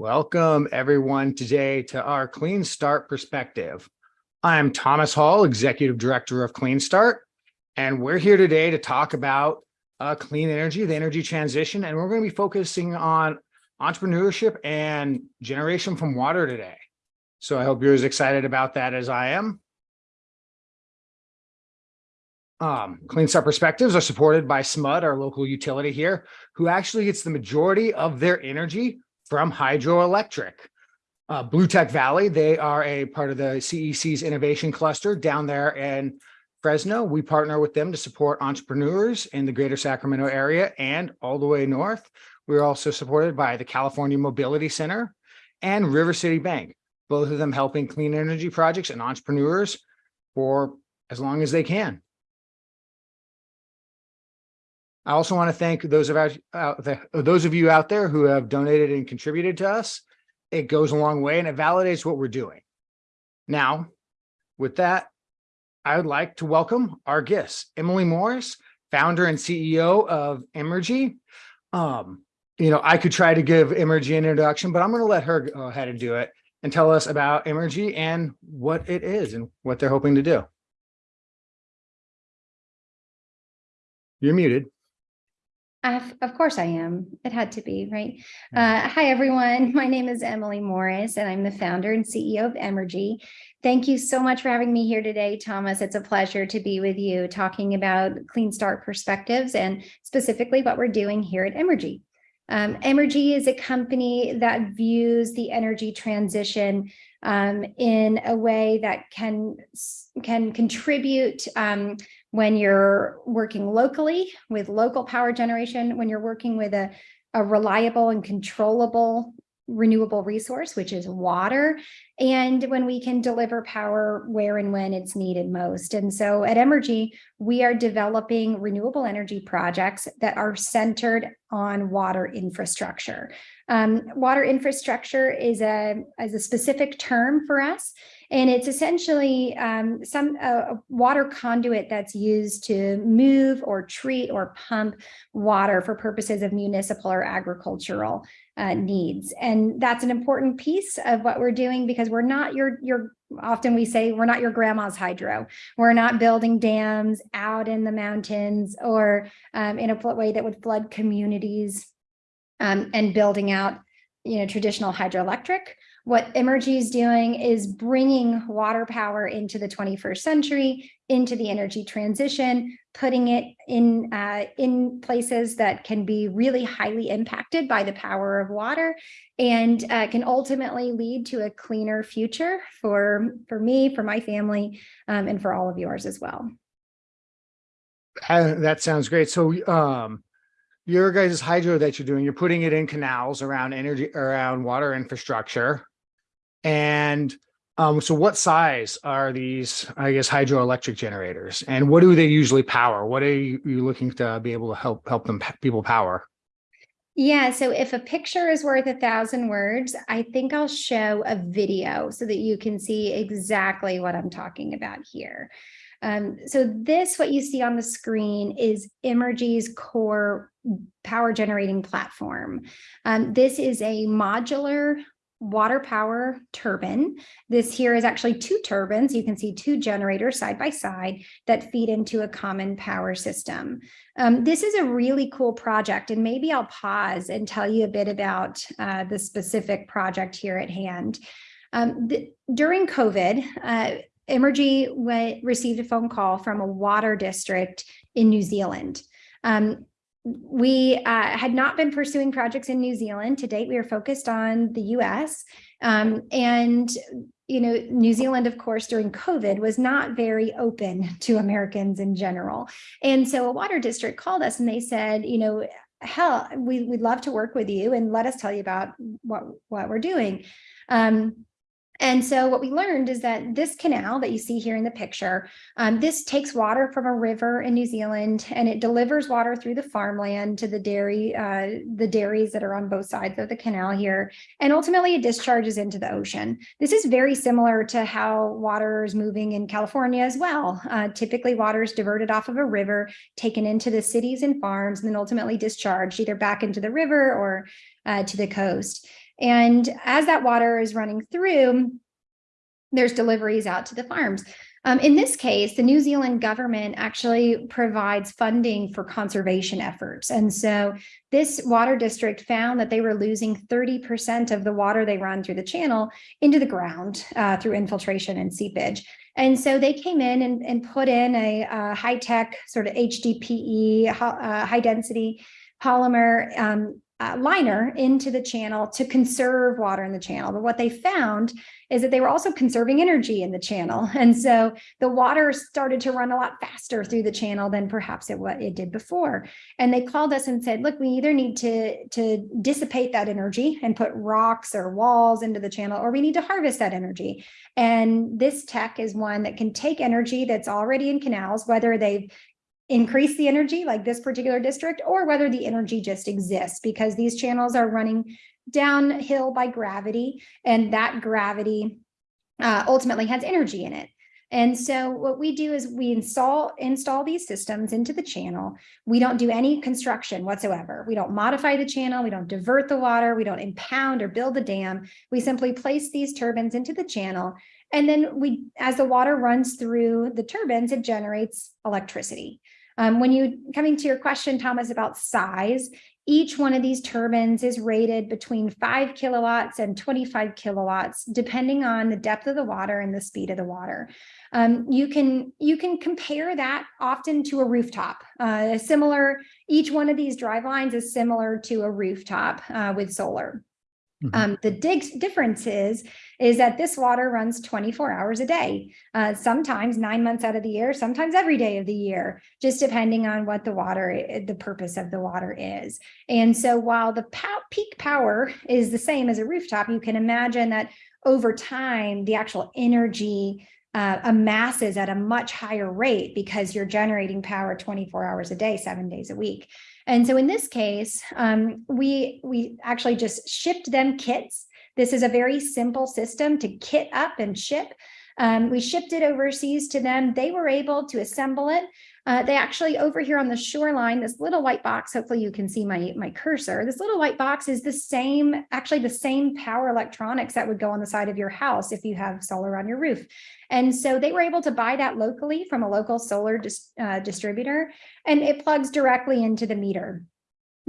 Welcome everyone today to our Clean Start Perspective. I'm Thomas Hall, Executive Director of Clean Start, and we're here today to talk about uh, clean energy, the energy transition, and we're going to be focusing on entrepreneurship and generation from water today. So I hope you're as excited about that as I am. Um, Clean Start Perspectives are supported by SMUD, our local utility here, who actually gets the majority of their energy from hydroelectric. Uh, Blue Tech Valley, they are a part of the CEC's innovation cluster down there in Fresno. We partner with them to support entrepreneurs in the greater Sacramento area and all the way north. We're also supported by the California Mobility Center and River City Bank, both of them helping clean energy projects and entrepreneurs for as long as they can. I also want to thank those of, out there, those of you out there who have donated and contributed to us. It goes a long way and it validates what we're doing. Now, with that, I would like to welcome our guests, Emily Morris, founder and CEO of Emrgy. Um, you know, I could try to give Emrgy an introduction, but I'm going to let her go ahead and do it and tell us about Emrgy and what it is and what they're hoping to do. You're muted. Of, of course I am. It had to be, right? Uh, hi, everyone. My name is Emily Morris, and I'm the founder and CEO of Emrgy. Thank you so much for having me here today, Thomas. It's a pleasure to be with you talking about Clean Start perspectives and specifically what we're doing here at Emrgy. Um, Emrgy is a company that views the energy transition um, in a way that can, can contribute um, when you're working locally with local power generation, when you're working with a, a reliable and controllable renewable resource, which is water, and when we can deliver power where and when it's needed most. And so at Emrgy, we are developing renewable energy projects that are centered on water infrastructure. Um, water infrastructure is a, is a specific term for us. And it's essentially um, some uh, water conduit that's used to move or treat or pump water for purposes of municipal or agricultural uh, needs. And that's an important piece of what we're doing because we're not your, your often we say we're not your grandma's hydro. We're not building dams out in the mountains or um, in a way that would flood communities um, and building out you know, traditional hydroelectric. What Emrgy is doing is bringing water power into the 21st century, into the energy transition, putting it in, uh, in places that can be really highly impacted by the power of water and uh, can ultimately lead to a cleaner future for, for me, for my family, um, and for all of yours as well. That sounds great. So um, your guys' hydro that you're doing, you're putting it in canals around energy, around water infrastructure. And um, so what size are these, I guess, hydroelectric generators and what do they usually power? What are you, looking to be able to help help them people power? Yeah, so if a picture is worth a thousand words, I think I'll show a video so that you can see exactly what I'm talking about here. Um, so this, what you see on the screen is Emrgy's core power generating platform. Um, this is a modular water power turbine. This here is actually two turbines. You can see two generators side by side that feed into a common power system. Um, this is a really cool project and maybe I'll pause and tell you a bit about uh, the specific project here at hand. Um, during COVID, uh, Emrgy received a phone call from a water district in New Zealand. Um, we uh, had not been pursuing projects in New Zealand. To date, we are focused on the US. Um, and, you know, New Zealand, of course, during COVID was not very open to Americans in general. And so a water district called us and they said, you know, hell, we, we'd love to work with you and let us tell you about what, what we're doing. Um, and so what we learned is that this canal that you see here in the picture, um, this takes water from a river in New Zealand and it delivers water through the farmland to the dairy, uh, the dairies that are on both sides of the canal here. And ultimately it discharges into the ocean. This is very similar to how water is moving in California as well. Uh, typically water is diverted off of a river, taken into the cities and farms, and then ultimately discharged either back into the river or uh, to the coast. And as that water is running through, there's deliveries out to the farms. Um, in this case, the New Zealand government actually provides funding for conservation efforts. And so this water district found that they were losing 30% of the water they run through the channel into the ground uh, through infiltration and seepage. And so they came in and, and put in a, a high-tech sort of HDPE, uh, high density polymer um, uh, liner into the channel to conserve water in the channel. But what they found is that they were also conserving energy in the channel. And so the water started to run a lot faster through the channel than perhaps it what it did before. And they called us and said, look, we either need to, to dissipate that energy and put rocks or walls into the channel, or we need to harvest that energy. And this tech is one that can take energy that's already in canals, whether they've increase the energy like this particular district or whether the energy just exists because these channels are running downhill by gravity and that gravity uh, ultimately has energy in it. And so what we do is we install install these systems into the channel. We don't do any construction whatsoever. We don't modify the channel. We don't divert the water. We don't impound or build a dam. We simply place these turbines into the channel. And then we, as the water runs through the turbines, it generates electricity. Um, when you coming to your question, Thomas, about size, each one of these turbines is rated between five kilowatts and 25 kilowatts, depending on the depth of the water and the speed of the water. Um, you can you can compare that often to a rooftop. Uh, similar, each one of these drive lines is similar to a rooftop uh, with solar. Mm -hmm. um, the dig difference is, is that this water runs 24 hours a day, uh, sometimes nine months out of the year, sometimes every day of the year, just depending on what the water, eh, the purpose of the water is. And so while the pow peak power is the same as a rooftop, you can imagine that over time, the actual energy uh, amasses at a much higher rate because you're generating power 24 hours a day, seven days a week. And so in this case, um, we, we actually just shipped them kits. This is a very simple system to kit up and ship. Um, we shipped it overseas to them. They were able to assemble it. Uh, they actually over here on the shoreline, this little white box, hopefully you can see my, my cursor. This little white box is the same, actually the same power electronics that would go on the side of your house if you have solar on your roof. And so they were able to buy that locally from a local solar dis, uh, distributor, and it plugs directly into the meter.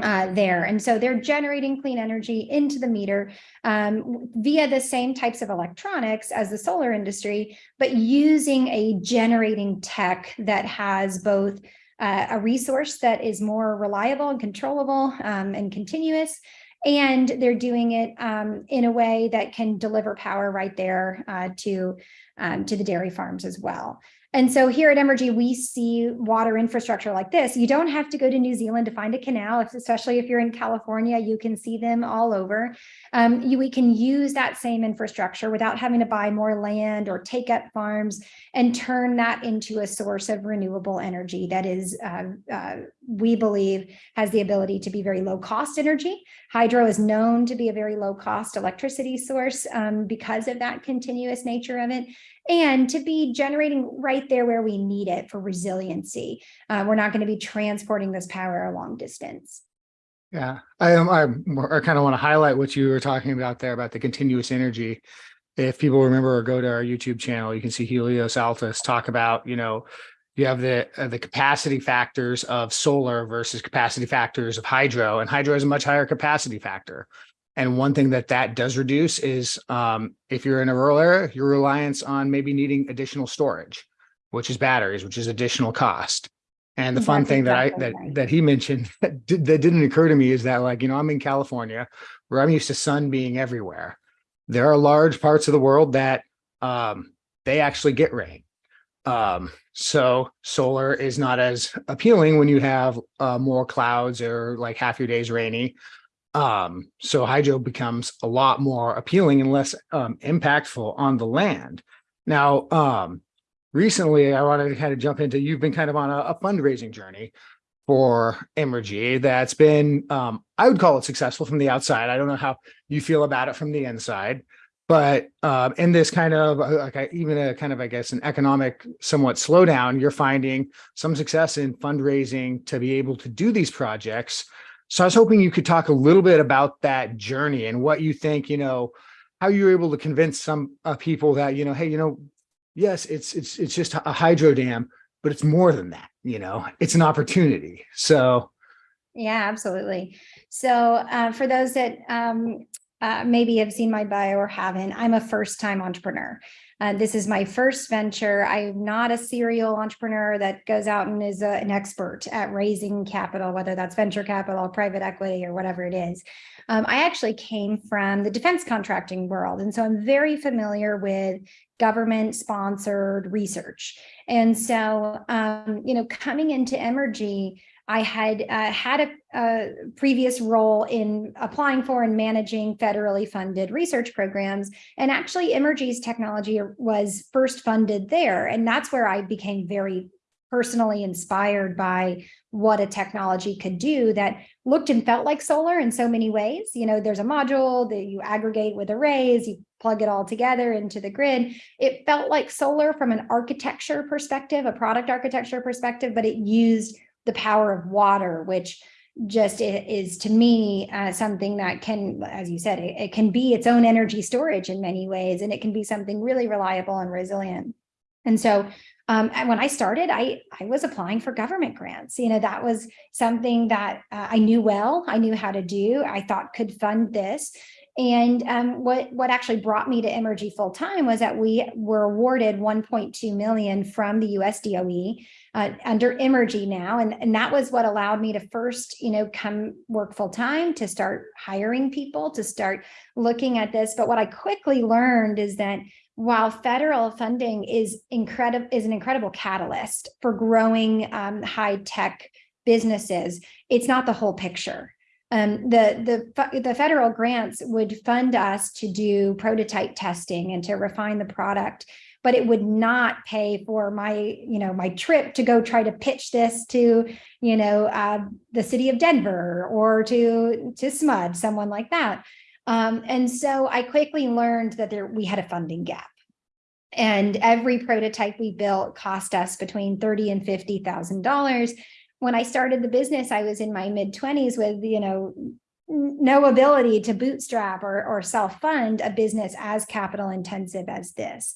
Uh, there. And so they're generating clean energy into the meter um, via the same types of electronics as the solar industry, but using a generating tech that has both uh, a resource that is more reliable and controllable um, and continuous, and they're doing it um, in a way that can deliver power right there uh, to um, to the dairy farms as well. And so here at Emrgy, we see water infrastructure like this. You don't have to go to New Zealand to find a canal, especially if you're in California, you can see them all over. Um, you, we can use that same infrastructure without having to buy more land or take up farms and turn that into a source of renewable energy that is, uh, uh, we believe, has the ability to be very low cost energy. Hydro is known to be a very low cost electricity source um, because of that continuous nature of it and to be generating right there where we need it for resiliency. Uh, we're not going to be transporting this power a long distance. Yeah, I. I, I kind of want to highlight what you were talking about there about the continuous energy. If people remember or go to our YouTube channel, you can see Helios Altus talk about, you know, you have the uh, the capacity factors of solar versus capacity factors of hydro, and hydro has a much higher capacity factor. And one thing that that does reduce is um, if you're in a rural area, your reliance on maybe needing additional storage, which is batteries, which is additional cost. And the fun That's thing exactly that I that right. that he mentioned that, did, that didn't occur to me is that like, you know, I'm in California where I'm used to sun being everywhere. There are large parts of the world that um, they actually get rain. Um, so solar is not as appealing when you have uh, more clouds or like half your days rainy um, so hydro becomes a lot more appealing and less um, impactful on the land. Now, um, recently, I wanted to kind of jump into, you've been kind of on a, a fundraising journey for Emrgy that's been, um, I would call it successful from the outside. I don't know how you feel about it from the inside, but uh, in this kind of uh, like a, even a kind of, I guess, an economic somewhat slowdown, you're finding some success in fundraising to be able to do these projects So I was hoping you could talk a little bit about that journey and what you think, you know, how you were able to convince some uh, people that, you know, hey, you know, yes, it's it's it's just a hydro dam, but it's more than that, you know, it's an opportunity. So Yeah, absolutely. So uh, for those that um, uh, maybe have seen my bio or haven't, I'm a first time entrepreneur. Uh, this is my first venture. I'm not a serial entrepreneur that goes out and is a, an expert at raising capital, whether that's venture capital, private equity, or whatever it is. Um, I actually came from the defense contracting world. And so I'm very familiar with government sponsored research. And so, um, you know, coming into Emrgy, I had uh, had a, a, previous role in applying for and managing federally funded research programs. And actually Emrgy's technology was first funded there. And that's where I became very personally inspired by what a technology could do that looked and felt like solar in so many ways. You know, there's a module that you aggregate with arrays, you plug it all together into the grid. It felt like solar from an architecture perspective, a product architecture perspective, but it used the power of water, which just is to me uh, something that can, as you said, it, it, can be its own energy storage in many ways, and it can be something really reliable and resilient. And so um, and when I started, I, I was applying for government grants. You know, that was something that uh, I knew well, I knew how to do, I thought could fund this. And um, what, what actually brought me to Emrgy full time was that we were awarded 1.2 million from the US DOE uh, under Emrgy now. And, and that was what allowed me to first, you know, come work full time, to start hiring people, to start looking at this. But what I quickly learned is that while federal funding is incredible, is an incredible catalyst for growing um, high tech businesses, it's not the whole picture. Um, the, the, the federal grants would fund us to do prototype testing and to refine the product, but it would not pay for my, you know, my trip to go try to pitch this to, you know, uh, the city of Denver or to, to SMUD, someone like that. Um, and so I quickly learned that there, we had a funding gap. And every prototype we built cost us between thirty and fifty thousand dollars when I started the business, I was in my mid 20s with, you know, no ability to bootstrap or, or self-fund a business as capital intensive as this.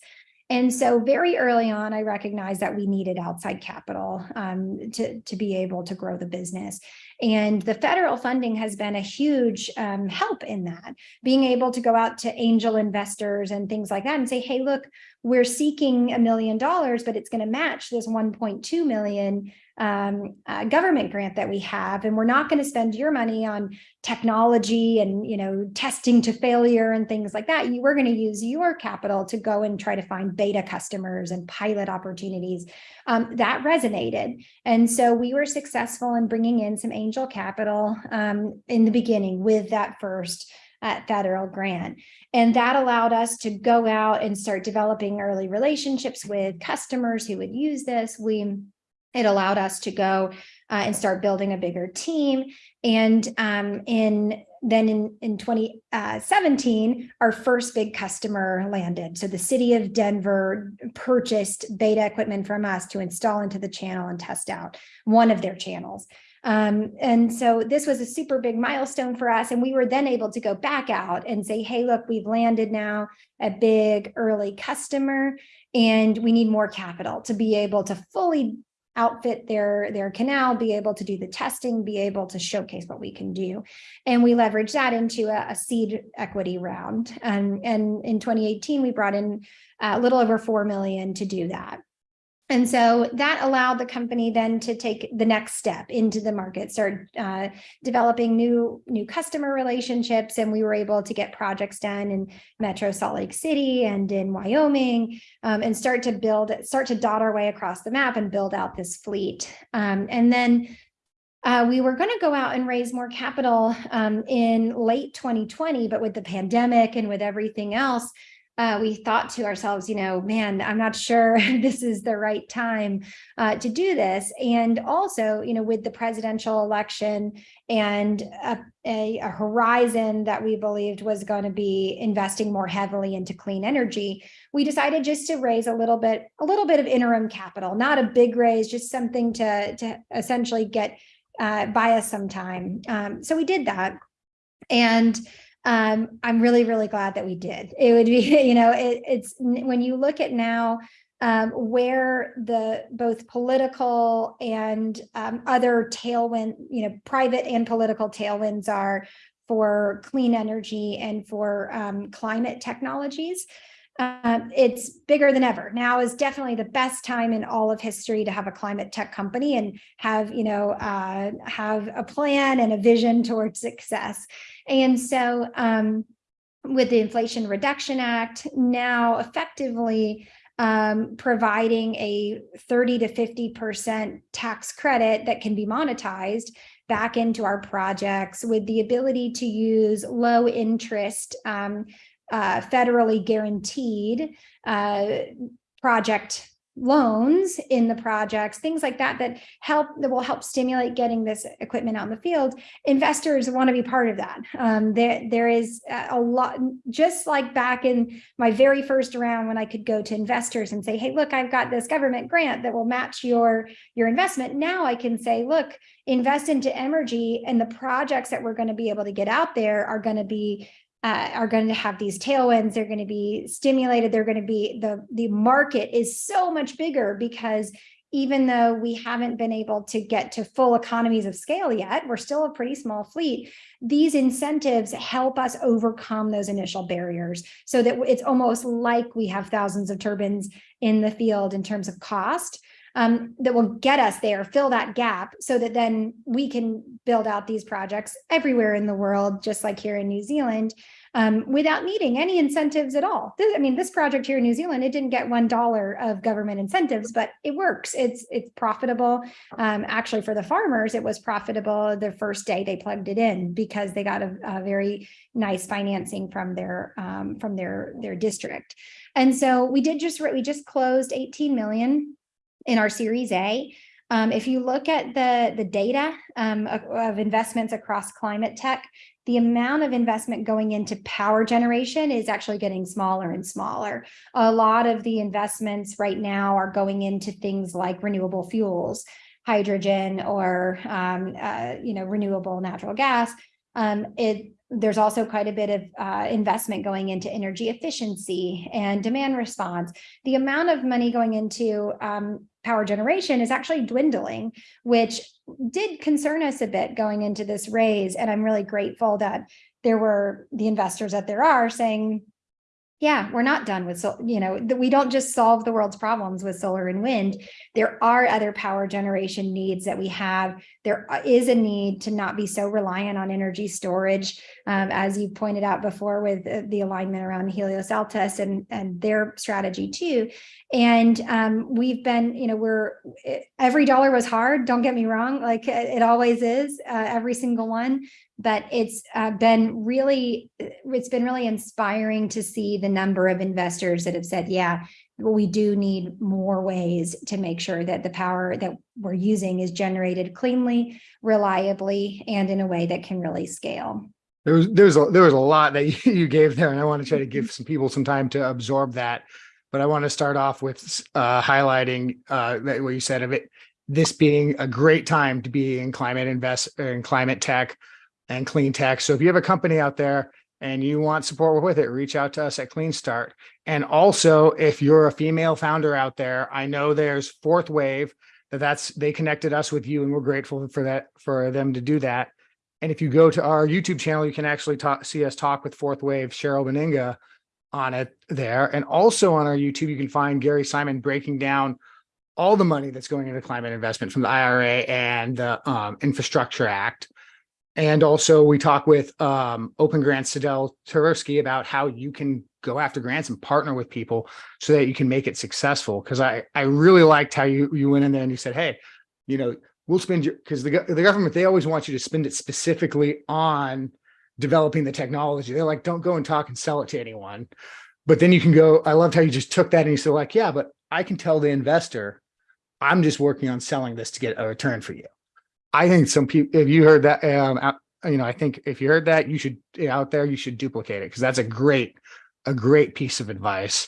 And so very early on, I recognized that we needed outside capital um, to, to be able to grow the business. And the federal funding has been a huge um, help in that, being able to go out to angel investors and things like that and say, hey, look, we're seeking a million dollars, but it's going to match this 1.2 million um, uh, government grant that we have, and we're not going to spend your money on technology and you know testing to failure and things like that. You, we're going to use your capital to go and try to find beta customers and pilot opportunities. Um, that resonated, and so we were successful in bringing in some angel capital um, in the beginning with that first uh, federal grant. And that allowed us to go out and start developing early relationships with customers who would use this. We it allowed us to go uh, and start building a bigger team. And um, in then in, in 2017, uh, our first big customer landed. So the city of Denver purchased beta equipment from us to install into the channel and test out one of their channels. Um, and so this was a super big milestone for us. And we were then able to go back out and say, hey, look, we've landed now a big early customer and we need more capital to be able to fully outfit their, their canal, be able to do the testing, be able to showcase what we can do. And we leverage that into a, a seed equity round. And, and in 2018, we brought in a little over 4 million to do that. And so that allowed the company then to take the next step into the market, start uh, developing new new customer relationships, and we were able to get projects done in Metro Salt Lake City and in Wyoming, um, and start to build, start to dot our way across the map and build out this fleet. Um, and then uh, we were going to go out and raise more capital um, in late 2020, but with the pandemic and with everything else, uh, we thought to ourselves, you know, man, I'm not sure this is the right time uh, to do this. And also, you know, with the presidential election and a, a, a horizon that we believed was going to be investing more heavily into clean energy, we decided just to raise a little bit, a little bit of interim capital, not a big raise, just something to, to essentially get uh, buy us some time. Um, so we did that. And um, I'm really, really glad that we did. It would be, you know, it, it's when you look at now um, where the both political and um, other tailwind, you know, private and political tailwinds are for clean energy and for um, climate technologies. Uh, it's bigger than ever. Now is definitely the best time in all of history to have a climate tech company and have, you know, uh, have a plan and a vision towards success. And so um, with the Inflation Reduction Act now effectively um, providing a 30 to 50% tax credit that can be monetized back into our projects with the ability to use low interest um, uh, federally guaranteed uh, project loans in the projects, things like that, that help, that will help stimulate getting this equipment out the field. Investors want to be part of that. Um, there, there is a lot, just like back in my very first round when I could go to investors and say, hey, look, I've got this government grant that will match your, your investment. Now I can say, look, invest into energy and the projects that we're going to be able to get out there are going to be uh, are going to have these tailwinds. They're going to be stimulated. They're going to be the the market is so much bigger because even though we haven't been able to get to full economies of scale yet, we're still a pretty small fleet. These incentives help us overcome those initial barriers so that it's almost like we have thousands of turbines in the field in terms of cost um, that will get us there, fill that gap so that then we can build out these projects everywhere in the world, just like here in New Zealand, um, without needing any incentives at all. This, I mean, this project here in New Zealand, it didn't get $1 of government incentives, but it works. It's, it's profitable. Um, actually, for the farmers, it was profitable the first day they plugged it in because they got a, a very nice financing from their, um, from their, their district. And so we did just, we just closed 18 million in our Series A. Um, if you look at the, the data um, of, of, investments across climate tech, the amount of investment going into power generation is actually getting smaller and smaller. A lot of the investments right now are going into things like renewable fuels, hydrogen, or um, uh, you know renewable natural gas. Um, it there's also quite a bit of uh, investment going into energy efficiency and demand response. The amount of money going into um, power generation is actually dwindling, which did concern us a bit going into this raise. And I'm really grateful that there were the investors that there are saying, yeah, we're not done with, so you know, we don't just solve the world's problems with solar and wind. There are other power generation needs that we have. There uh, a need to not be so reliant on energy storage, um, as you pointed out before with uh, the alignment around Helios Altus and, and their strategy too. And um, we've been, you know, we're, every dollar was hard, don't get me wrong, like it always is, uh, every single one but it's uh, been really, it's been really inspiring to see the number of investors that have said, yeah, we do need more ways to make sure that the power that we're using is generated cleanly, reliably, and in a way that can really scale. There was there's a there was a lot that you gave there, and I want to try to give some people some time to absorb that. But I want to start off with uh, highlighting uh, what you said of it. This being a great time to be in climate invest in climate tech and clean tech. So if you have a company out there and you want support with it, reach out to us at Clean Start. And also, if you're a female founder out there, I know there's Fourth Wave that that's they connected us with you, and we're grateful for that for them to do that. And if you go to our YouTube channel, you can actually talk, see us talk with Fourth Wave Cheryl Beninga on it there. And also on our YouTube, you can find Gary Simon breaking down all the money that's going into climate investment from the IRA and the um, Infrastructure Act. And also we talk with um, Open Grants Sadell Tursky about how you can go after grants and partner with people so that you can make it successful. Cause I, I really liked how you, you went in there and you said, Hey, you know, we'll spend your, cause the, the government, they always want you to spend it specifically on developing the technology. They're like, don't go and talk and sell it to anyone. But then you can go, I loved how you just took that and you said like, yeah, but I can tell the investor, I'm just working on selling this to get a return for you. I think some people, if you heard that, um, you know, I think if you heard that, you should out there, you should duplicate it because that's a great, a great piece of advice.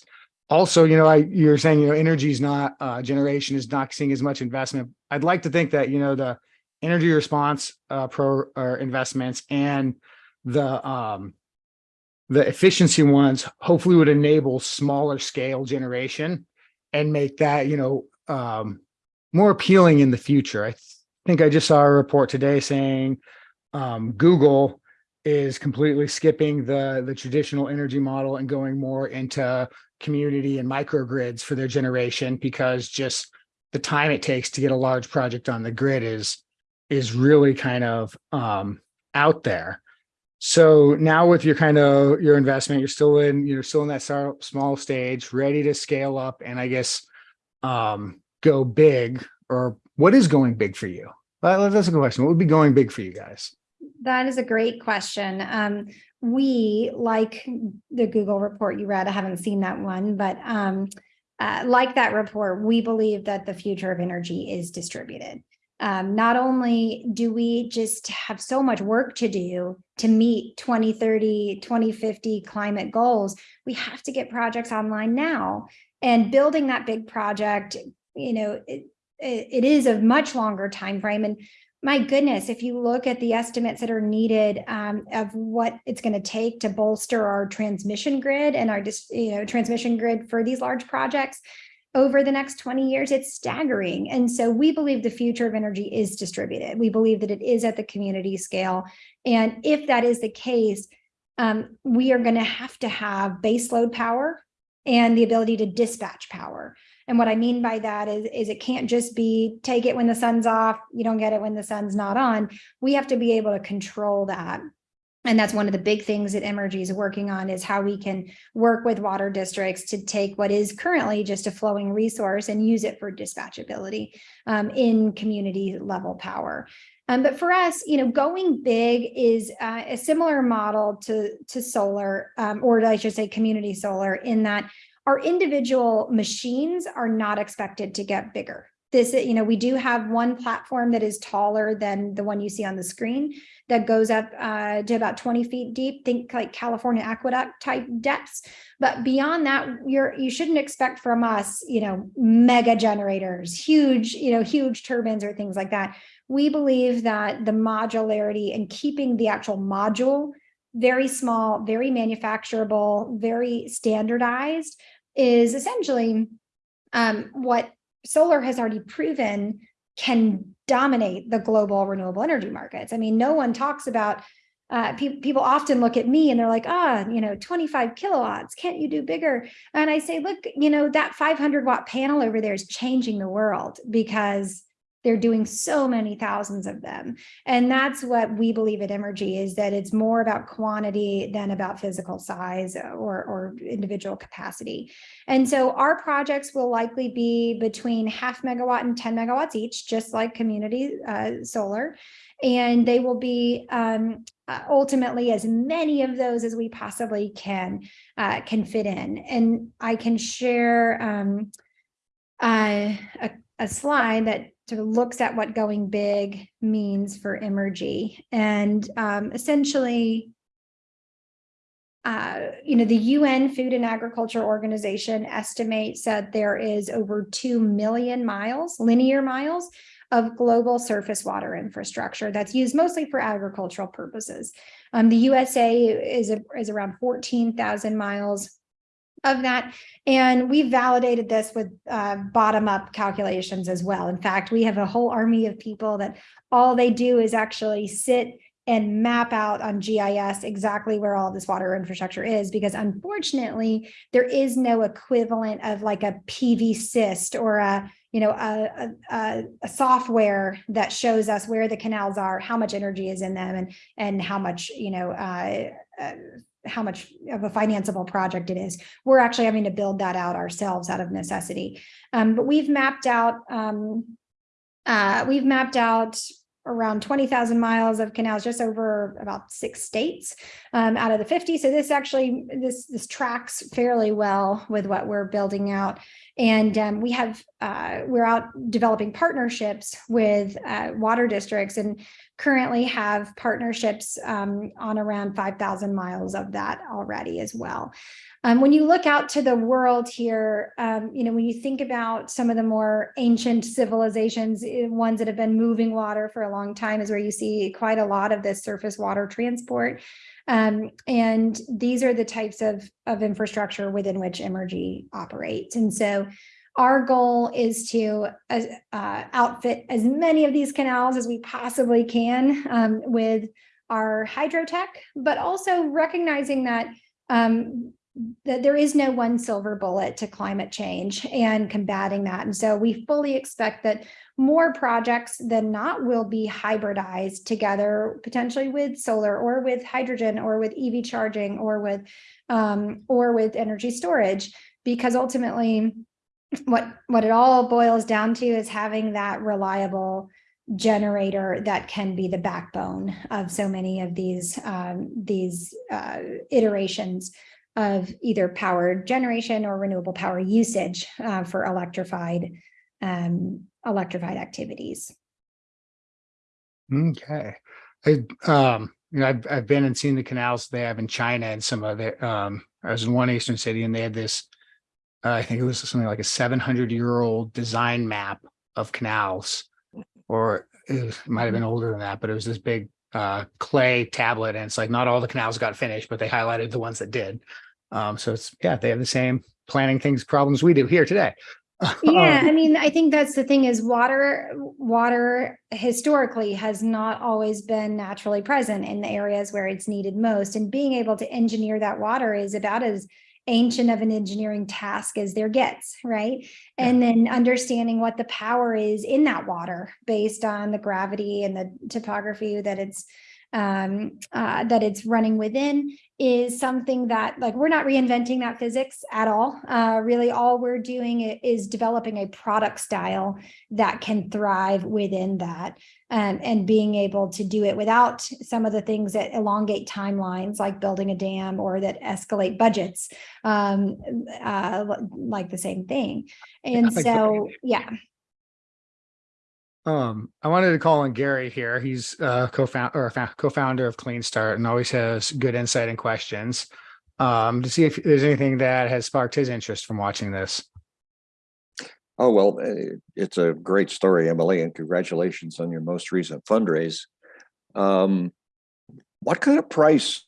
Also, you know, I you're saying, you know, energy is not uh, generation is not seeing as much investment. I'd like to think that, you know, the energy response uh, pro or investments and the um, the efficiency ones hopefully would enable smaller scale generation and make that you know um, more appealing in the future. I think I just saw a report today saying um, Google is completely skipping the the traditional energy model and going more into community and microgrids for their generation because just the time it takes to get a large project on the grid is is really kind of um, out there. So now with your kind of your investment, you're still in, you're still in that small stage, ready to scale up and I guess um, go big or what is going big for you? That- That's a good question. What would be going big for you guys? That is a great question. Um, we, like the Google report you read, I haven't seen that one, but um, uh, like that report, we believe that the future of energy is distributed. Um, not only do we just have so much work to do to meet 2030, 2050 climate goals, we have to get projects online now. And building that big project, you know, it, it, is a much longer time frame. And my goodness, if you look at the estimates that are needed um, of what it's going to take to bolster our transmission grid and our you know transmission grid for these large projects over the next 20 years, it's staggering. And so we believe the future of energy is distributed. We believe that it is at the community scale. And if that is the case, um, we are going to have to have baseload power and the ability to dispatch power. And what I mean by that is, is it can't just be take it when the sun's off, you don't get it when the sun's not on. We have to be able to control that. And that's one of the big things that Emrgy is working on is how we can work with water districts to take what is currently just a flowing resource and use it for dispatchability um, in community level power. Um, but for us, you know, going big is uh, a similar model to, to solar, um, or I should say community solar, in that our individual machines are not expected to get bigger. This, you know, we do have one platform that is taller than the one you see on the screen that goes up uh, to about 20 feet deep, think like California aqueduct type depths. But beyond that, you're, you shouldn't expect from us, you know, mega generators, huge, you know, huge turbines or things like that. We believe that the modularity and keeping the actual module very small, very manufacturable, very standardized is essentially um, what solar has already proven can dominate the global renewable energy markets. I mean, no one talks about uh, pe people often look at me and they're like, ah, you know, 25 kilowatts, can't you do bigger? And I say, look, you know, that 500 watt panel over there is changing the world because they're doing so many thousands of them. And that's what we believe at Emrgy is that it's more about quantity than about physical size or, or individual capacity. And so our projects will likely be between half megawatt and 10 megawatts each, just like community uh, solar. And they will be um, uh, ultimately as many of those as we possibly can uh, can fit in. And I can share um, uh, a, a slide that sort of looks at what going big means for Emrgy. And um, essentially, uh, you know, the UN Food and Agriculture Organization estimates that there is over 2 million miles, linear miles, of global surface water infrastructure that's used mostly for agricultural purposes. Um, the USA is, a, is around 14,000 miles of that. And we validated this with uh, bottom up calculations as well. In fact, we have a whole army of people that all they do is actually sit and map out on GIS exactly where all this water infrastructure is, because unfortunately, there is no equivalent of like a PVsyst or a, you know, a, a, a, software that shows us where the canals are, how much energy is in them and, and how much, you know, uh, uh, how much of a financeable project it is. We're actually having to build that out ourselves out of necessity. Um, but we've mapped out, um, uh, we've mapped out around 20,000 miles of canals just over about six states um, out of the 50. So this actually, this, this tracks fairly well with what we're building out. And um, we have, uh, we're out developing partnerships with uh, water districts and currently have partnerships um, on around 5,000 miles of that already as well. Um, when you look out to the world here, um, you know, when you think about some of the more ancient civilizations, eh, ones that have been moving water for a long time is where you see quite a lot of this surface water transport. Um, and these are the types of, of infrastructure within which Emrgy operates. And so our goal is to uh, outfit as many of these canals as we possibly can um, with our hydrotech, but also recognizing that um, that there is no one silver bullet to climate change and combating that. And so we fully expect that more projects than not will be hybridized together, potentially with solar or with hydrogen or with EV charging or with um, or with energy storage, because ultimately what what it all boils down to is having that reliable generator that can be the backbone of so many of these um, these uh, iterations of either power generation or renewable power usage uh, for electrified um, electrified activities. Okay. I, um, you know, I've, I've been and seen the canals they have in China and some of the, um, I was in one Eastern city and they had this, uh, I think it was something like a 700 year old design map of canals, or it might have been older than that, but it was this big uh, clay tablet. And it's like, not all the canals got finished, but they highlighted the ones that did. Um, so it's, yeah, they have the same planning things problems we do here today. Yeah, Um, I mean, I think that's the thing is water, water historically has not always been naturally present in the areas where it's needed most. And being able to engineer that water is about as ancient of an engineering task as there gets, right? And then understanding what the power is in that water based on the gravity and the topography that it's um, uh, that it's running within is something that like we're not reinventing that physics at all. Uh, really, all we're doing is developing a product style that can thrive within that um, and being able to do it without some of the things that elongate timelines like building a dam or that escalate budgets um, uh, like the same thing. And so, yeah, Um, I wanted to call on Gary here. He's uh co-founder or co-founder of Clean Start and always has good insight and questions. Um, to see if there's anything that has sparked his interest from watching this. Oh, well, eh, it's a great story, Emily, and congratulations on your most recent fundraise. Um, what kind of price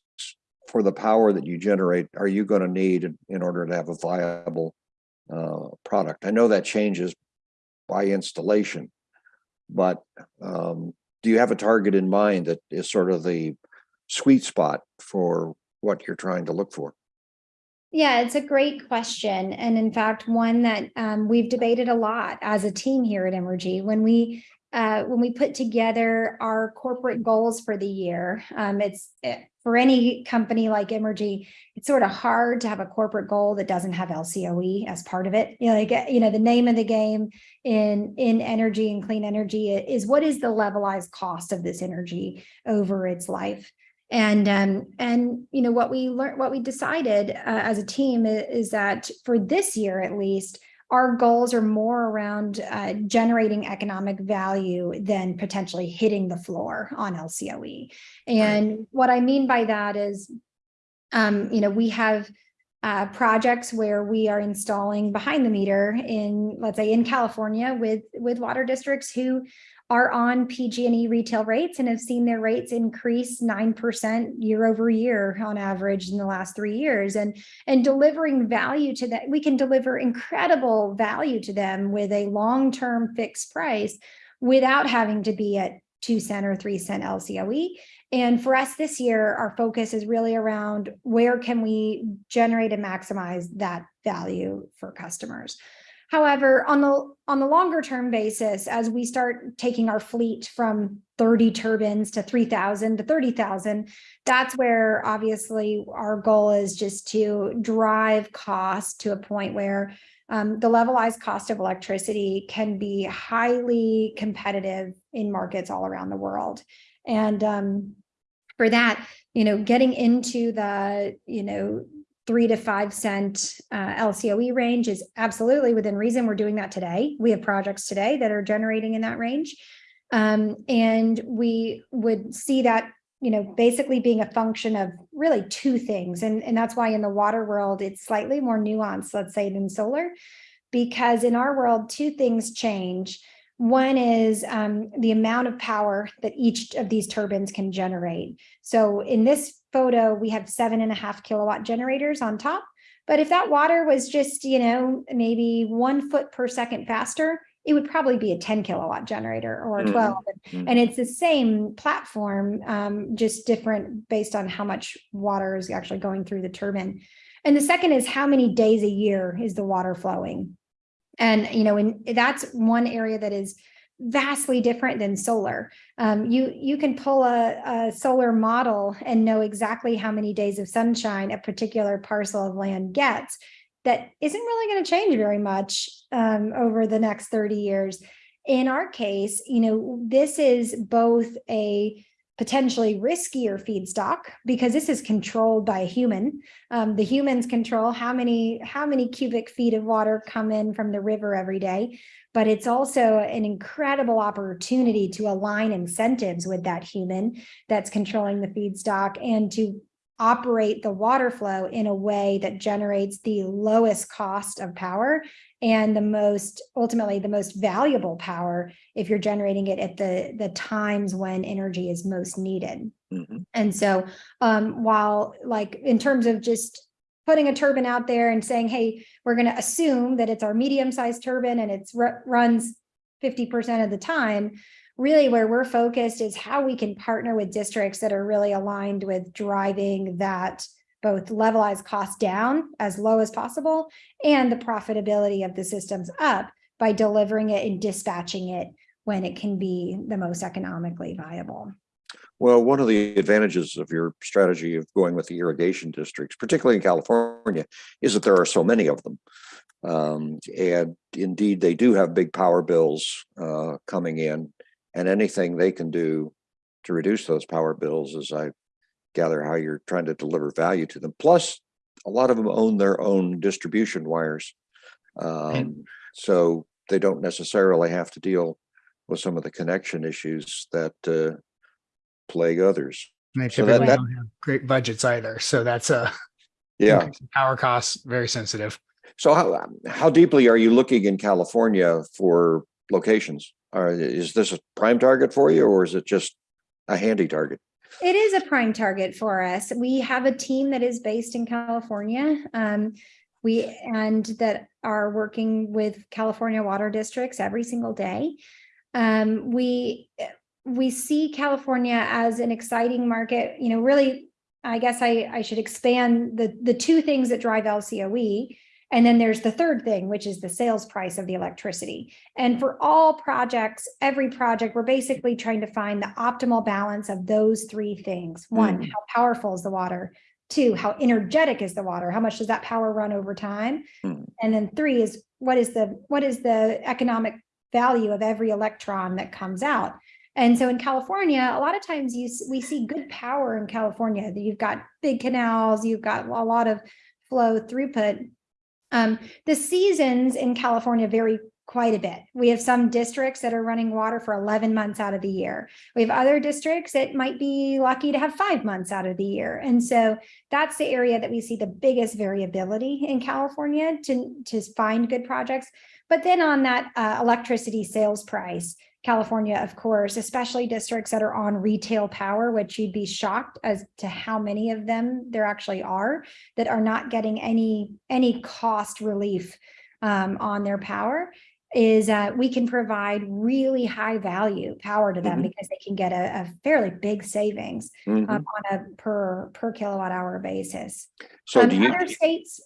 for the power that you generate are you going to need in- in order to have a viable uh, product? I know that changes by installation, but um, do you have a target in mind that is sort of the sweet spot for what you're trying to look for? Yeah, it's a great question. And in fact, one that um, we've debated a lot as a team here at Emrgy. When we uh, when we put together our corporate goals for the year, um, it's eh, for any company like Emrgy, it's sort of hard to have a corporate goal that doesn't have LCOE as part of it. You know, like, you know, the name of the game in in energy and clean energy is what is the levelized cost of this energy over its life. And um, and you know what we learned, what we decided uh, as a team i- is, that for this year at least, our goals are more around uh, generating economic value than potentially hitting the floor on LCOE. And what I mean by that is, um, you know, we have uh, projects where we are installing behind the meter in, let's say, in California with with water districts who are on PG&E retail rates and have seen their rates increase 9% year over year on average in the last three years. And, and delivering value to that, we can deliver incredible value to them with a long-term fixed price without having to be at two cent or three cent LCOE. And for us this year, our focus is really around where can we generate and maximize that value for customers. However, on the on the longer term basis, as we start taking our fleet from 30 turbines to 3,000 to 30,000, that's where obviously our goal is just to drive cost to a point where um, the levelized cost of electricity can be highly competitive in markets all around the world. And um, for that, you know, getting into the, you know, three to five cent uh, LCOE range is absolutely within reason. We're doing that today. We have projects today that are generating in that range. Um, and we would see that, you know, basically being a function of really two things. And, and that's why in the water world, it's slightly more nuanced, let's say, than solar. Because in our world, two things change. One is um, the amount of power that each of these turbines can generate. So in this photo, we have seven and a half kilowatt generators on top. But if that water was just, you know, maybe one foot per second faster, it would probably be a 10 kilowatt generator or a Mhm. 12. Mhm. And it's the same platform, um, just different based on how much water is actually going through the turbine. And the second is how many days a year is the water flowing? And, you know, that's one area that is vastly different than solar. Um, you, you can pull a, a solar model and know exactly how many days of sunshine a particular parcel of land gets. That isn't really going to change very much um, over the next 30 years. In our case, you know, this is both a potentially riskier feedstock because this is controlled by a human. Um, the humans control how many how many cubic feet of water come in from the river every day, but it's also an incredible opportunity to align incentives with that human that's controlling the feedstock and to operate the water flow in a way that generates the lowest cost of power and the most ultimately the most valuable power if you're generating it at the the times when energy is most needed Mhm. and so um while like in terms of just putting a turbine out there and saying hey we're going to assume that it's our medium sized turbine and it's runs 50% of the time really where we're focused is how we can partner with districts that are really aligned with driving that both levelized cost down as low as possible and the profitability of the systems up by delivering it and dispatching it when it can be the most economically viable. Well, one of the advantages of your strategy of going with the irrigation districts, particularly in California, is that there are so many of them. Um, and indeed, they do have big power bills uh, coming in, and anything they can do to reduce those power bills, as I gather how you're trying to deliver value to them. Plus, a lot of them own their own distribution wires. Um, so they don't necessarily have to deal with some of the connection issues that uh, plague others. And they So that- typically that- don't have great budgets either. So that's a Yeah. power costs, very sensitive. So how, how deeply are you looking in California for locations? Are, is this a prime target for you or is it just a handy target? It is a prime target for us. We have a team that is based in California. Um, we and that are working with California water districts every single day. Um, we we see California as an exciting market. You know, really, I guess I I should expand the the two things that drive LCOE. And then there's the third thing, which is the sales price of the electricity. And for all projects, every project, we're basically trying to find the optimal balance of those three things. One, Mm. how powerful is the water? Two, how energetic is the water? How much does that power run over time? Mm. And then three is what is the what is the economic value of every electron that comes out? And so in California, a lot of times you we see good power in California. You've got big canals, you've got a lot of flow throughput. Um, the seasons in California vary quite a bit. We have some districts that are running water for 11 months out of the year. We have other districts that might be lucky to have five months out of the year. And so that's the area that we see the biggest variability in California to, to find good projects. But then on that uh, electricity sales price, California, of course, especially districts that are on retail power, which you'd be shocked as to how many of them there actually are that are not getting any any cost relief um, on their power is uh, we can provide really high value power to them Mhm. because they can get a, a fairly big savings Mhm. um, on a per per kilowatt hour basis. So Um, do you, other states,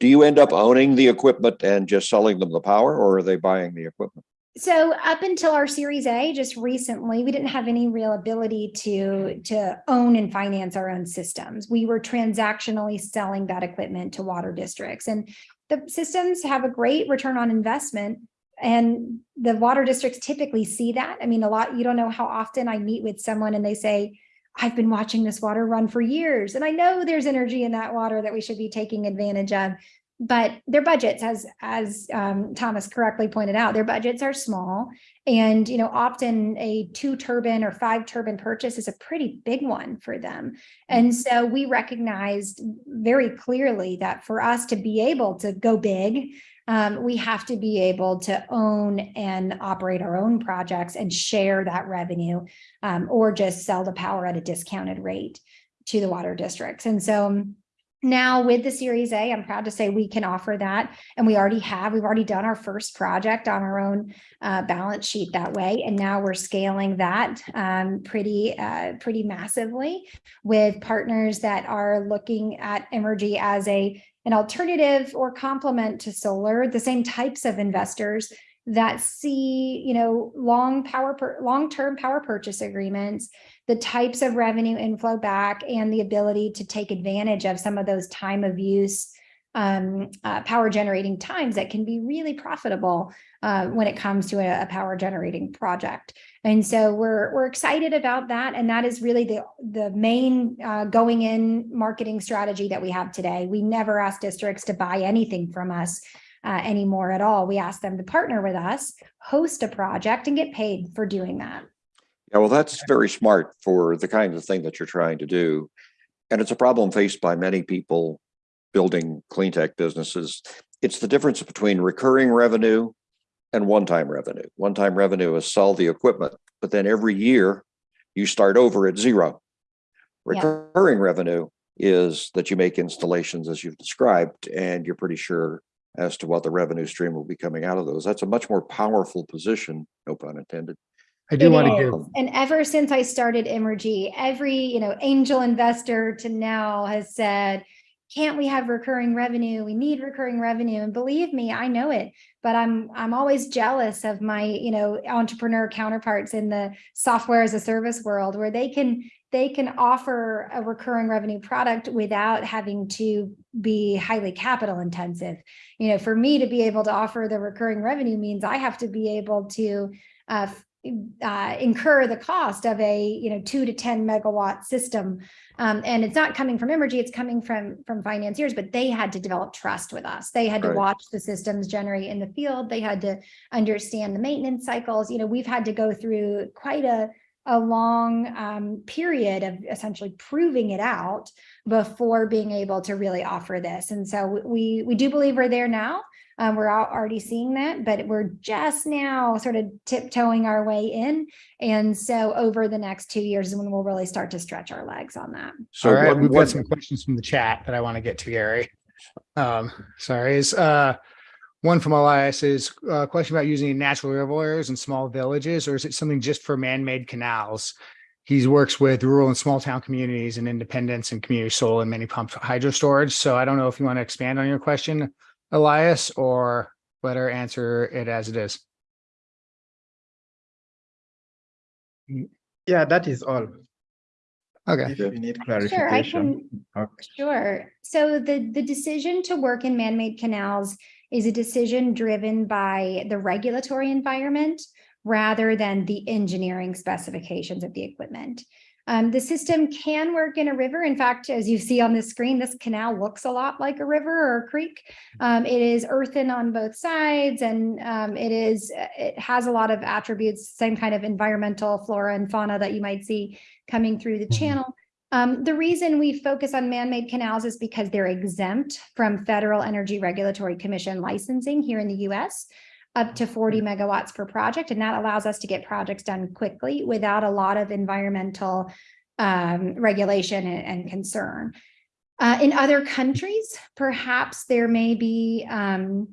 do you end up owning the equipment and just selling them the power or are they buying the equipment? So up until our Series A, just recently, we didn't have any real ability to to own and finance our own systems. We were transactionally selling that equipment to water districts, and the systems have a great return on investment. And the water districts typically see that. I mean, a lot, you don't know how often I meet with someone and they say, I've been watching this water run for years and I know there's energy in that water that we should be taking advantage of. But their budgets, as, as um, Thomas correctly pointed out, their budgets are small. And, you know, often a two turbine or five turbine purchase is a pretty big one for them. And so we recognized very clearly that for us to be able to go big, um, we have to be able to own and operate our own projects and share that revenue um, or just sell the power at a discounted rate to the water districts. And so now with the Series A, I'm proud to say we can offer that. And we already have, we've already done our first project on our own uh, balance sheet that way. And now we're scaling that um, pretty, uh, pretty massively with partners that are looking at Emrgy as a an alternative or complement to solar, the same types of investors that see, you know, long power, long-term power purchase agreements, the types of revenue inflow back and the ability to take advantage of some of those time of use um, uh, power generating times that can be really profitable uh, when it comes to a, a, power generating project. And so we're we're excited about that, and that is really the the main uh, going in marketing strategy that we have today. We never ask districts to buy anything from us uh, anymore at all. We ask them to partner with us, host a project, and get paid for doing that. Yeah, well, that's very smart for the kind of thing that you're trying to do. And it's a problem faced by many people building clean tech businesses. It's the difference between recurring revenue and one-time revenue. One-time revenue is sell the equipment, but then every year you start over at zero. Yeah. Recurring revenue is that you make installations as you've described, and you're pretty sure as to what the revenue stream will be coming out of those. That's a much more powerful position, no pun intended. I do It want to is. give, And ever since I started Emrgy, every, you know, angel investor to now has said, can't we have recurring revenue? We need recurring revenue. And believe me, I know it, but I'm, I'm always jealous of my, you know, entrepreneur counterparts in the software as a service world where they can, they can offer a recurring revenue product without having to be highly capital intensive. You know, for me to be able to offer the recurring revenue means I have to be able to uh, uh, incur the cost of a you know two to 10 megawatt system. Um, and it's not coming from Emrgy, it's coming from from financiers, but they had to develop trust with us. They had to watch the systems generate in the field. They had to understand the maintenance cycles. You know, we've had to go through quite a a long um, period of essentially proving it out before being able to really offer this. And so we we do believe we're there now. Um, we're al- already seeing that, but we're just now sort of tiptoeing our way in. And so over the next two years is when we'll really start to stretch our legs on that. So all right, what- we've what- got some questions from the chat that I want to get to, Gary. Um, sorry, is, uh, one from Elias is a question about using natural reservoirs in small villages, or is it something just for man-made canals? He works with rural and small town communities and independents and community solar and many pump hydro storage. So I don't know if you want to expand on your question, Elias, or let her answer it as it is. Yeah, that is all. Okay. If you need Sure, I clarification. Okay. Sure. So the, the decision to work in man-made canals is a decision driven by the regulatory environment rather than the engineering specifications of the equipment. Um, the system can work in a river. In fact, as you see on the screen, this canal looks a lot like a river or a creek. Um, it is earthen on both sides and um, it is, it has a lot of attributes, same kind of environmental flora and fauna that you might see coming through the Mhm. channel. Um, the reason we focus on man-made canals is because they're exempt from Federal Energy Regulatory Commission licensing here in the US, up to 40 megawatts per project, and that allows us to get projects done quickly without a lot of environmental um, regulation and, and concern. Uh, in other countries, perhaps there may be um,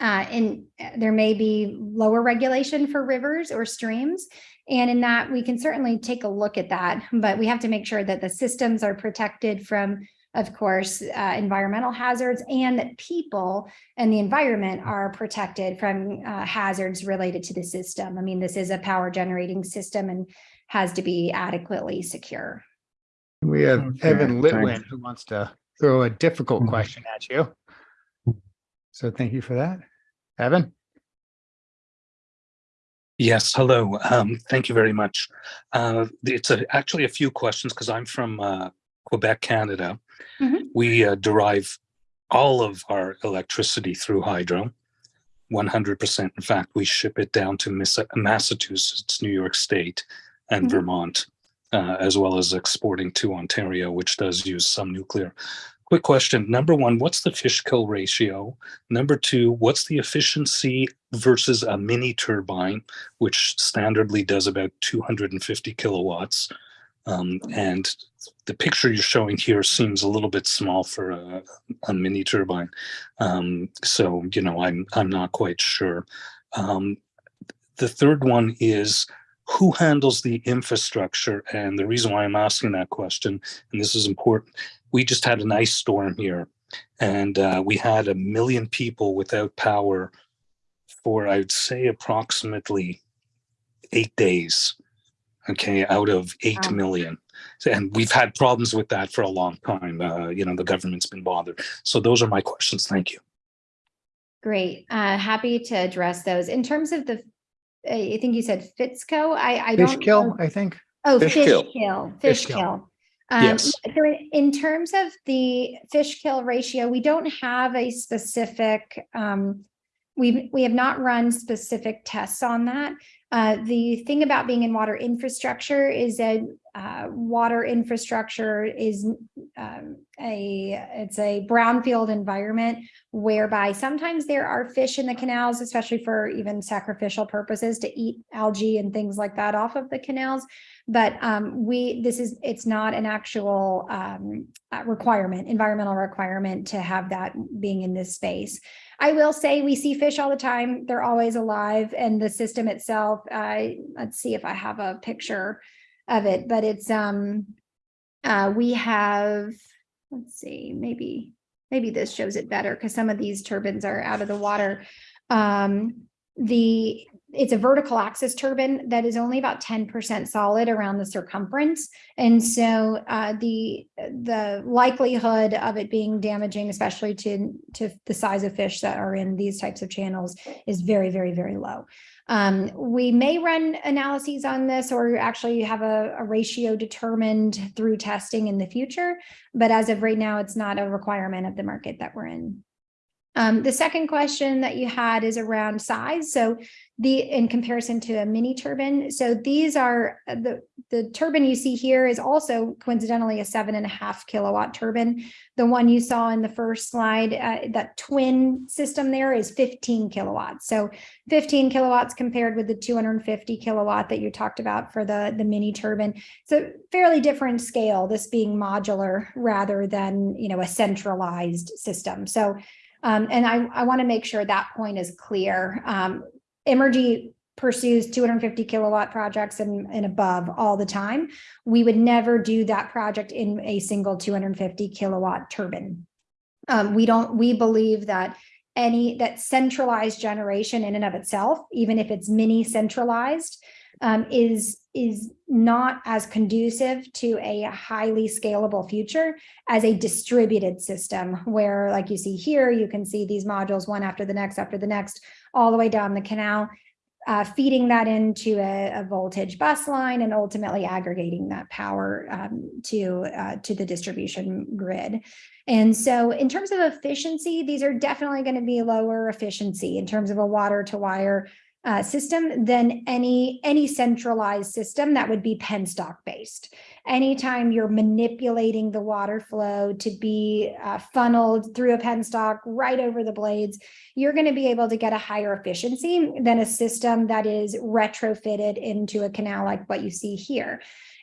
uh, in there may be lower regulation for rivers or streams. And in that, we can certainly take a look at that, but we have to make sure that the systems are protected from, of course, uh, environmental hazards and that people and the environment are protected from uh, hazards related to the system. I mean, this is a power generating system and has to be adequately secure. We have Okay, Evan thanks. Litwin who wants to throw a difficult Mhm. question at you. So thank you for that. Evan? Yes, hello. Um, thank you very much. Uh, it's a, actually a few questions because I'm from uh, Quebec, Canada. Mhm. We uh, derive all of our electricity through hydro, 100%. In fact, we ship it down to Massachusetts, New York State, and Mhm. Vermont, uh, as well as exporting to Ontario, which does use some nuclear. Quick question. Number one, what's the fish kill ratio? Number two, what's the efficiency versus a mini turbine, which standardly does about 250 kilowatts? Um, and the picture you're showing here seems a little bit small for a, a mini turbine. Um, so, you know, I'm, I'm not quite sure. Um, the third one is who handles the infrastructure? And the reason why I'm asking that question, and this is important, we just had an ice storm here and uh, we had a million people without power for I'd say approximately eight days. Okay, out of eight Wow. million, and we've had problems with that for a long time. Uh, you know, the government's been bothered. So those are my questions. Thank you. Great. Uh, happy to address those. In terms of the, I think you said Fitzco, I, I don't. Fish kill, know- I think. Oh, Fish fish kill. kill, Fish fish kill. kill. Um, Yes. so in- in terms of the fish kill ratio, we don't have a specific, um, we, we have not run specific tests on that. Uh, the thing about being in water infrastructure is that, uh, water infrastructure is, um, a, it's a brownfield environment whereby sometimes there are fish in the canals, especially for even sacrificial purposes to eat algae and things like that off of the canals. But um, we, this is, it's not an actual um, uh, requirement, environmental requirement to have that being in this space. I will say we see fish all the time. They're always alive and the system itself, I, let's see if I have a picture of it, but it's, um, uh, we have, let's see, maybe, maybe this shows it better because some of these turbines are out of the water. Um, the, it's a vertical axis turbine that is only about ten percent solid around the circumference. And so uh, the, the likelihood of it being damaging, especially to, to the size of fish that are in these types of channels is very, very, very low. Um, we may run analyses on this or actually have a, a ratio determined through testing in the future. But as of right now, it's not a requirement of the market that we're in. Um, the second question that you had is around size. So the, in comparison to a mini turbine. So these are, uh, the, the turbine you see here is also coincidentally a seven and a half kilowatt turbine. The one you saw in the first slide, uh, that twin system there is 15 kilowatts. So 15 kilowatts compared with the 250 kilowatt that you talked about for the, the mini turbine. So fairly different scale, this being modular rather than, you know, a centralized system. So um, and I, I want to make sure that point is clear. Um, Emrgy pursues 250 kilowatt projects and, and above all the time. We would never do that project in a single 250 kilowatt turbine. Um, we don't, we believe that any, that centralized generation in and of itself, even if it's mini centralized, um, is, is not as conducive to a highly scalable future as a distributed system where, like you see here, you can see these modules one after the next after the next, all the way down the canal, uh, feeding that into a, a voltage bus line and ultimately aggregating that power um, to, uh, to the distribution grid. And so in terms of efficiency, these are definitely going to be lower efficiency in terms of a water to wire uh, system than any any centralized system that would be penstock based. Anytime you're manipulating the water flow to be uh, funneled through a penstock right over the blades, you're going to be able to get a higher efficiency than a system that is retrofitted into a canal like what you see here.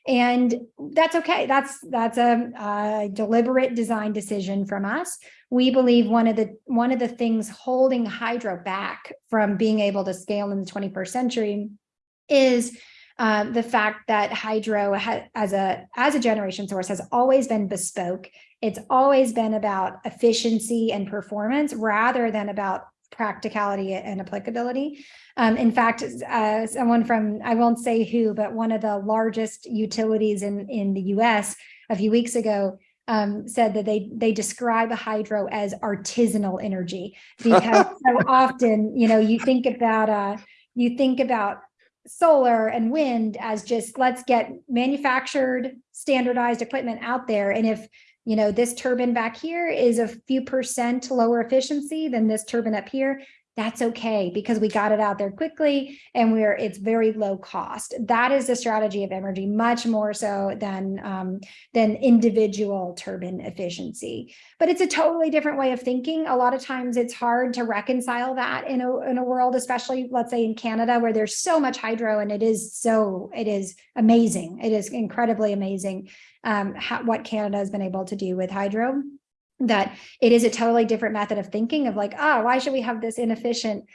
And that's okay. That's that's a, a deliberate design decision from us. We believe one of the one of the things holding hydro back from being able to scale in the 21st century is uh, the fact that hydro as a as a generation source has always been bespoke. It's always been about efficiency and performance rather than about practicality and applicability. Um, in fact, uh, someone from, I won't say who, but one of the largest utilities in, in the US a few weeks ago um, said that they, they describe a hydro as artisanal energy because so often, you know, you think about, uh, you think about solar and wind as just, let's get manufactured, standardized equipment out there. And if, you know, this turbine back here is a few percent lower efficiency than this turbine up here, that's okay because we got it out there quickly and we're, it's very low cost. That is the strategy of energy much more so than, um, than individual turbine efficiency. But it's a totally different way of thinking. A lot of times it's hard to reconcile that in a, in a world, especially let's say in Canada, where there's so much hydro and it is so, it is amazing. It is incredibly amazing um, how, what Canada has been able to do with hydro that it is a totally different method of thinking of like, oh, why should we have this inefficient,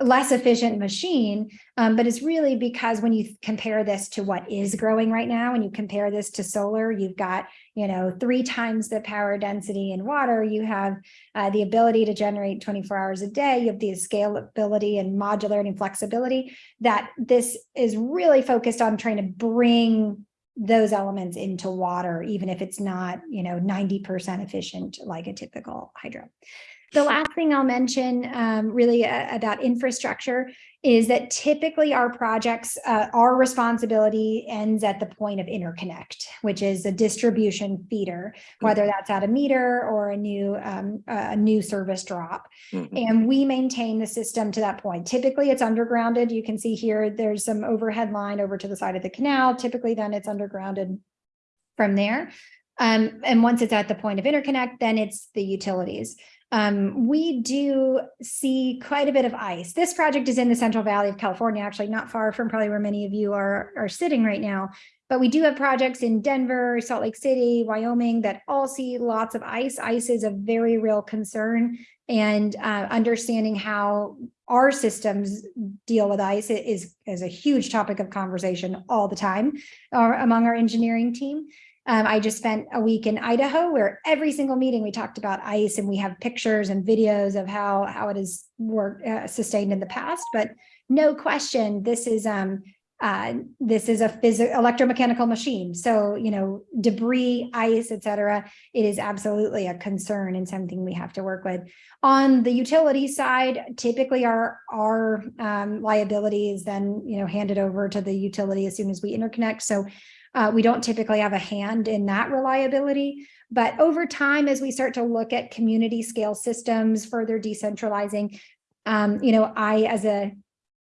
less efficient machine? Um, but it's really because when you compare this to what is growing right now, and you compare this to solar, you've got, you know, three times the power density in water. You have uh, the ability to generate 24 hours a day. You have the scalability and modularity and flexibility that this is really focused on trying to bring those elements into water, even if it's not, you know, 90% efficient like a typical hydro. The last thing I'll mention um, really uh, about infrastructure is that typically our projects, uh, our responsibility ends at the point of interconnect, which is a distribution feeder, whether that's at a meter or a new um, a new service drop. Mhm. And we maintain the system to that point. Typically, it's undergrounded. You can see here, there's some overhead line over to the side of the canal. Typically, then it's undergrounded from there. Um, and once it's at the point of interconnect, then it's the utilities. Um, we do see quite a bit of ice. This project is in the Central Valley of California, actually not far from probably where many of you are, are sitting right now. But we do have projects in Denver, Salt Lake City, Wyoming that all see lots of ice. Ice is a very real concern and uh, understanding how our systems deal with ice is, is a huge topic of conversation all the time uh, among our engineering team. Um, I just spent a week in Idaho where every single meeting we talked about ice and we have pictures and videos of how, how it is worked, uh, sustained in the past, but no question, this is, um, uh, this is a physical electromechanical machine. So, you know, debris, ice, et cetera, it is absolutely a concern and something we have to work with. On the utility side, typically our, our um, liability is then, you know, handed over to the utility as soon as we interconnect. So uh, we don't typically have a hand in that reliability, but over time, as we start to look at community scale systems, further decentralizing, um, you know, I, as a,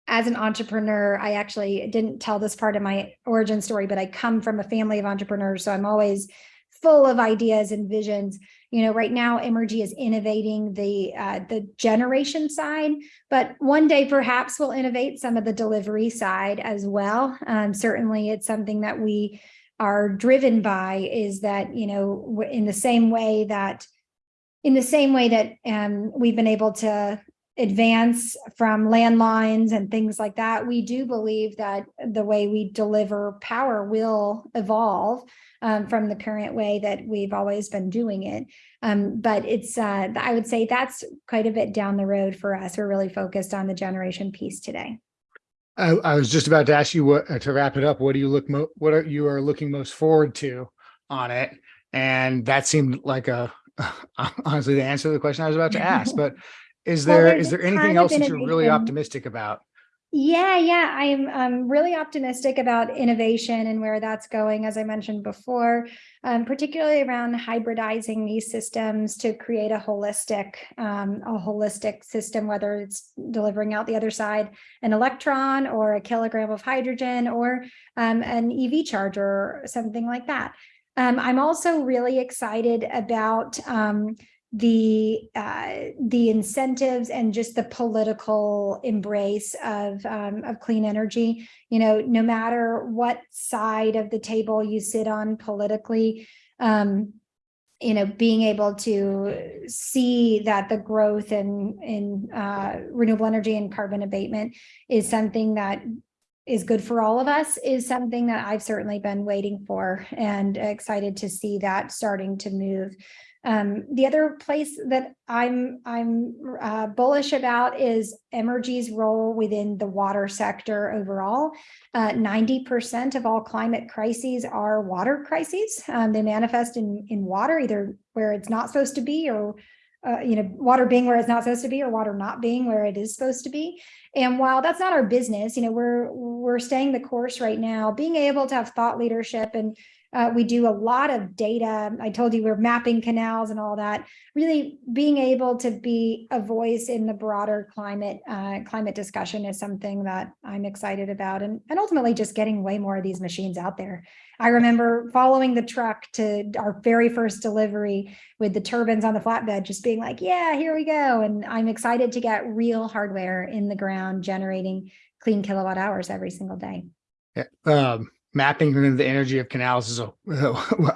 as an entrepreneur, I actually didn't tell this part of my origin story, but I come from a family of entrepreneurs. So I'm always full of ideas and visions. You know, right now, Emrgy is innovating the uh, the generation side, but one day perhaps we'll innovate some of the delivery side as well. Um, certainly, it's something that we are driven by. Is that you know, in the same way that in the same way that um, we've been able to advance from landlines and things like that, we do believe that the way we deliver power will evolve um, from the current way that we've always been doing it. Um, but it's, uh, I would say that's quite a bit down the road for us. We're really focused on the generation piece today. I, I was just about to ask you what, uh, to wrap it up, what do you look, mo- what are you are looking most forward to on it? And that seemed like a, honestly, the answer to the question I was about to ask, but is there, there's is there anything else that you're really optimistic about? Yeah, yeah, I'm um, really optimistic about innovation and where that's going, as I mentioned before, um, particularly around hybridizing these systems to create a holistic, um, a holistic system, whether it's delivering out the other side an electron or a kilogram of hydrogen or um, an EV charger or something like that. Um, I'm also really excited about um, the uh, the incentives and just the political embrace of um, of clean energy. You know, no matter what side of the table you sit on politically, um, you know, being able to see that the growth in in uh, renewable energy and carbon abatement is something that is good for all of us is something that I've certainly been waiting for and excited to see that starting to move. Um, the other place that I'm I'm uh, bullish about is Emrgy's role within the water sector overall. Uh, 90% of all climate crises are water crises. Um, they manifest in, in water, either where it's not supposed to be or uh, you know, water being where it's not supposed to be or water not being where it is supposed to be. And while that's not our business, you know, we're, we're staying the course right now, being able to have thought leadership and uh, we do a lot of data. I told you we're mapping canals and all that. Really being able to be a voice in the broader climate, uh, climate discussion is something that I'm excited about and, and ultimately just getting way more of these machines out there. I remember following the truck to our very first delivery with the turbines on the flatbed, just being like, yeah, here we go. And I'm excited to get real hardware in the ground generating clean kilowatt hours every single day. Um, mapping the energy of canals is a,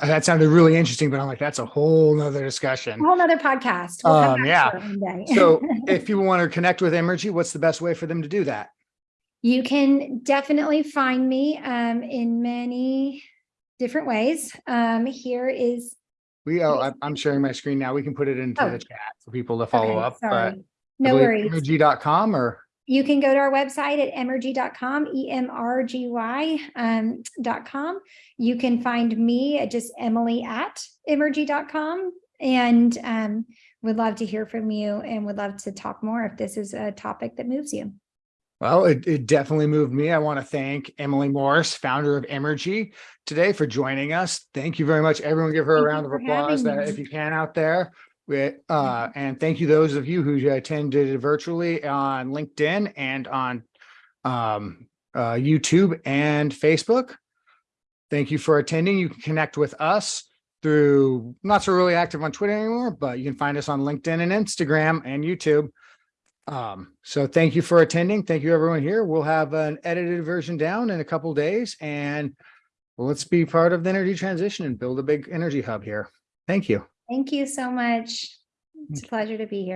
that sounded really interesting, but I'm like, that's a whole nother discussion. A whole nother podcast. We'll Um, yeah. to it one day. So if people want to connect with Emrgy, what's the best way for them to do that? You can definitely find me um, in many different ways. Um, here is, We, oh, I'm- sharing my screen now. We can put it into Oh. the chat for people to follow okay, up, but. sorry. No worries. Emrgy.com or, You can go to our website at emrgy.com, E-M-R-G-Y um, dot com. You can find me at just Emily at emrgy.com and um, would love to hear from you and would love to talk more if this is a topic that moves you. well, it, it definitely moved me. I want to thank Emily Morris, founder of Emrgy today for joining us. Thank you very much. Everyone give her a Thank you round of applause that if you can out there. We, uh, and thank you those of you who attended virtually on LinkedIn and on um, uh, YouTube and Facebook. Thank you for attending. You can connect with us through, not so really active on Twitter anymore, but you can find us on LinkedIn and Instagram and YouTube. Um, so thank you for attending. Thank you everyone here. We'll have an edited version down in a couple days and let's be part of the energy transition and build a big energy hub here. Thank you. Thank you so much. It's a pleasure to be here.